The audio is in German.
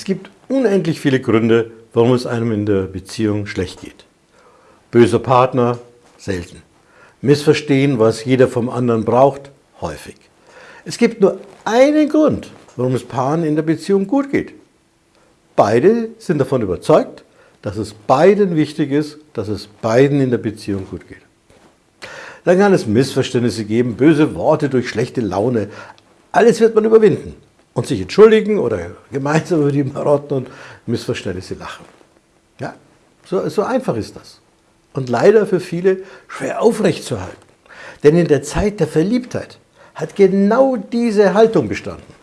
Es gibt unendlich viele Gründe, warum es einem in der Beziehung schlecht geht. Böser Partner? Selten. Missverstehen, was jeder vom anderen braucht? Häufig. Es gibt nur einen Grund, warum es Paaren in der Beziehung gut geht. Beide sind davon überzeugt, dass es beiden wichtig ist, dass es beiden in der Beziehung gut geht. Dann kann es Missverständnisse geben, böse Worte durch schlechte Laune. Alles wird man überwinden und sich entschuldigen oder gemeinsam über die Marotten und Missverständnisse lachen. Ja, so, so einfach ist das. Und leider für viele schwer aufrechtzuerhalten. Denn in der Zeit der Verliebtheit hat genau diese Haltung bestanden.